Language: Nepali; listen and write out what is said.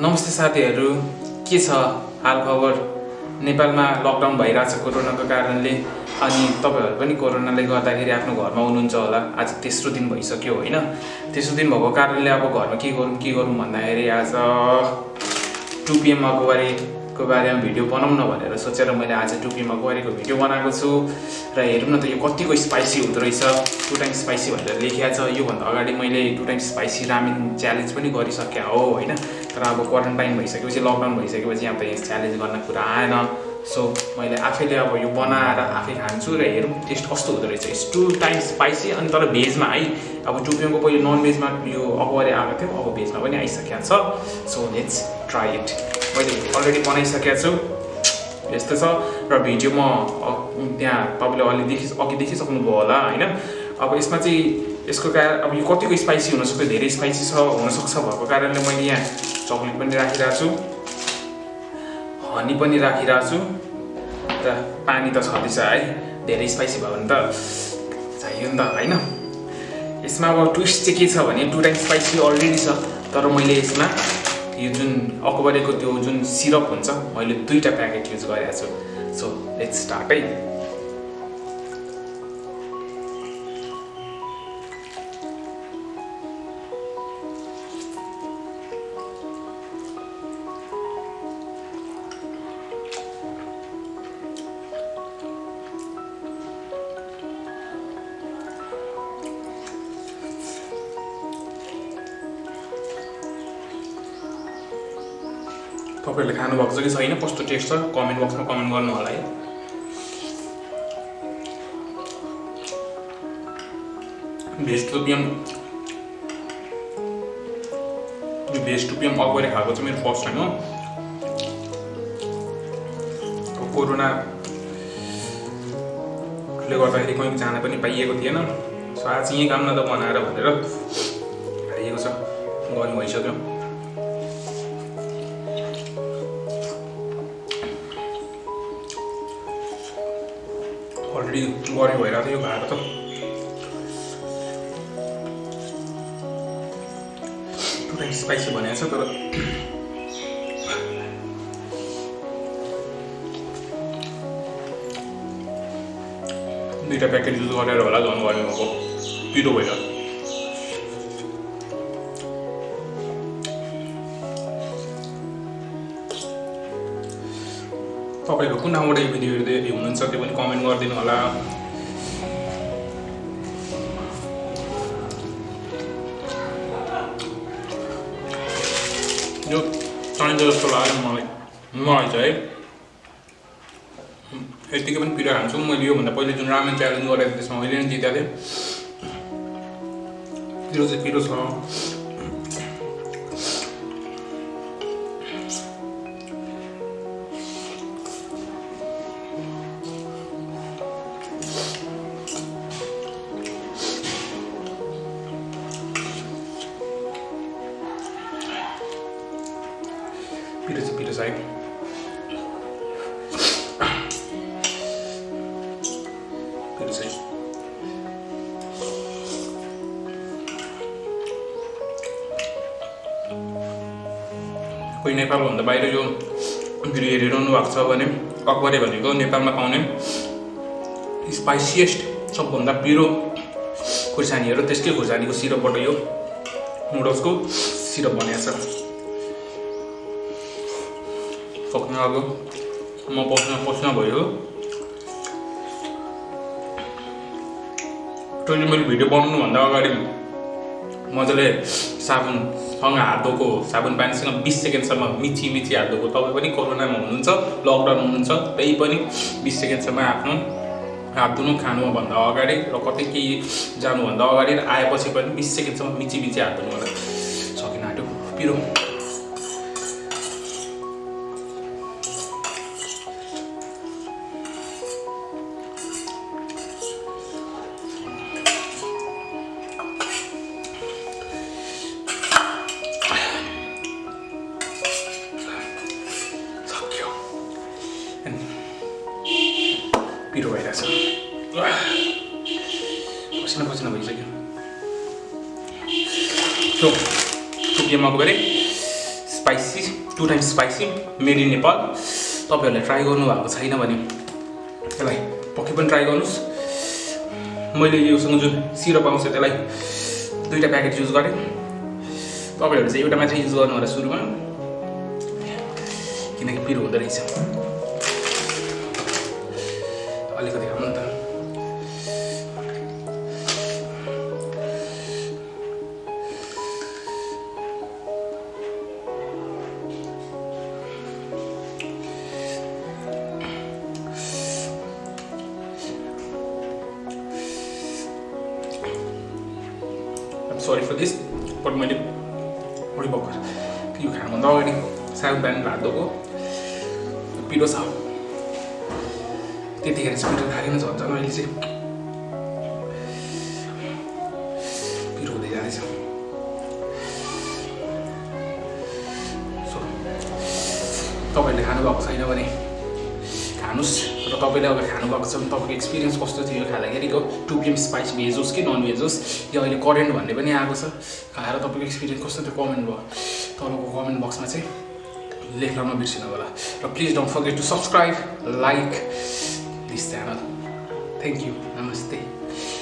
नमस्ते साथीहरू के छ हालखबर नेपालमा लकडाउन भइरहेछ कोरोनाको कारणले अनि तपाईँहरू पनि कोरोनाले गर्दाखेरि आफ्नो घरमा हुनुहुन्छ होला। आज तेस्रो दिन भइसक्यो होइन? तेस्रो दिन भएको कारणले अब घरमा के गरौँ के गरौँ भन्दाखेरि आज टु पिएम अगुवारीको बारेमा भिडियो बनाउँ न भनेर सोचेर मैले आज टु पिएम अगुवारीको भिडियो बनाएको छु। र हेरौँ न त यो कतिको स्पाइसी हुँदो रहेछ। टु टाइम स्पाइसी भनेर लेखिएको छ। योभन्दा अगाडि मैले two time spicy ramen challenge पनि गरिसकेँ हो होइन? तर अब क्वारेन्टाइन भइसकेपछि लकडाउन भइसकेपछि अब यस च्यालेन्ज गर्न कुरा आएन। सो मैले आफैले अब यो बनाएर आफै खान्छु र हेरौँ टेस्ट कस्तो हुँदो रहेछ। इट्स टु टाइम स्पाइसी अनि तर भेजमा है? अब टुपियोको पहिले नन भेजमा यो अगुवारी आएको थियो अब भेजमा पनि आइसकेको छ। सो लेट्स ट्राई इट मैले अलरेडी बनाइसकेको छु। यस्तो छ। र भिडियो म त्यहाँ तपाईँले अलि देखि अघि देखिसक्नुभयो होला होइन? अब यसमा चाहिँ यसको कारण अब यो कतिको स्पाइसी हुनसक्छ धेरै स्पाइसी छ हुनसक्छ भएको कारणले मैले यहाँ चक्लेट पनि राखिरहेको छु। हनी पनि राखिरहेको छु। र पानी त छँदैछ है? धेरै स्पाइसी भयो भने त चाहियो नि त होइन? यसमा अब ट्विस्ट चाहिँ के छ भने टु टाइम स्पाइसी अलरेडी छ तर मैले यसमा यो जुन अकबरेको त्यो जुन सिरप हुन्छ मैले दुईवटा प्याकेट युज गरेको छु। सो लेट्स स्टार्ट है। तपाईँहरूले खानुभएको छ कि छैन कस्तो टेस्ट छ? कमेन्ट बक्समा कमेन्ट गर्नु होला है। भेज टुपियम यो टुपियम अगुवारी खाएको चाहिँ मेरो फर्स्ट टाइम हो। कोरोनाले गर्दाखेरि कहीँ जान पनि पाइएको थिएन। सो आज यहीँ काम न त बनाएर भनेर खाइएको छ। गर्नु भइसक्यो। अलरेडी गऱ्यो भइरहेको थियो यो भात त स्पाइसी भनेको छ तर दुइटा प्याकेट युज गरेर होला झन् गर्नुभएको पिरो भएर तपाईँहरू कुन ठाउँबाट यो भिडियो हेर्दै हुनुहुन्छ त्यो पनि कमेन्ट गरिदिनु होला। यो चाहिन्छ जस्तो लाग्यो मलाई। मलाई चाहिँ है। यतिकै पनि पिरो खान्छु मैले योभन्दा पहिले जुन रामेन च्यालेन्ज गरेको थिएँ त्यसमा मैले नै जितेको थिएँ। पिरो चाहिँ पिरो छ। है पिरो चाहिँ कोही नेपालभन्दा बाहिर यो भिडियो हेरिरहनु भएको छ भने अकबरे भनेको नेपालमा पाउने स्पाइसिएस्ट सबभन्दा पिरो खुर्सानीहरू त्यसकै खुर्सानीको सिरपबाट यो नुडल्सको सिरप बनाएको छ। सक्नु अब। म पस्न पस्न भयो। तैँले मैले भिडियो बनाउनुभन्दा अगाडि मजाले साबुनसँग हात धोएको साबुन पानीसँग बिस सेकेन्डसम्म मिची मिची हात धोएको। तपाईँ पनि कोरोनामा हुनुहुन्छ लकडाउन हुनुहुन्छ त्यही पनि बिस सेकेन्डसम्म आफ्नो हात धुनु खानुभन्दा अगाडि र कतै केही जानुभन्दा अगाडि र आएपछि पनि बिस सेकेन्डसम्म मिची मिची हात धुनु होला। सकिन आँट्यो पिरो। पिरो भइरहेछ पसिना पसिना भइसक्यो so two PM Akabare spicy two times spicy made in Nepal तपाईँहरूले ट्राई गर्नुभएको छैन भने यसलाई पक्कै पनि ट्राई गर्नुहोस् मैले योसँग जुन सिरप आउँछ त्यसलाई दुईवटा प्याकेट युज गरेँ तपाईँहरू चाहिँ एउटा मात्रै युज गर्नु होला सुरुमा किनकि पिरो हुँदो रहेछ अलिकति खाउँ न त सरी फर दिस बट मैले उडी भर्खर यो खानुभन्दा अगाडि साग बिहान भात धोएको पिरो छ त्यतिखेर चाहिँ पिरो खाएन झन् अहिले चाहिँ। पिरो हुँदै जाँदैछ। सो तपाईँहरूले खानुभएको छैन भने खानुहोस् र तपाईँले अब खानुभएको छ भने तपाईँको एक्सपिरियन्स कस्तो थियो खाँदाखेरिको टु पिएम स्पाइस भेज होस् कि नन भेज होस् या अहिले करेन्ट भन्ने पनि आएको छ। खाएर तपाईँको एक्सपिरियन्स कस्तो थियो? कमेन्ट भयो। तपाईँको कमेन्ट बक्समा चाहिँ लेख्न नबिर्सिनु होला र please don't forget to subscribe like this channel. Thank you. Namaste.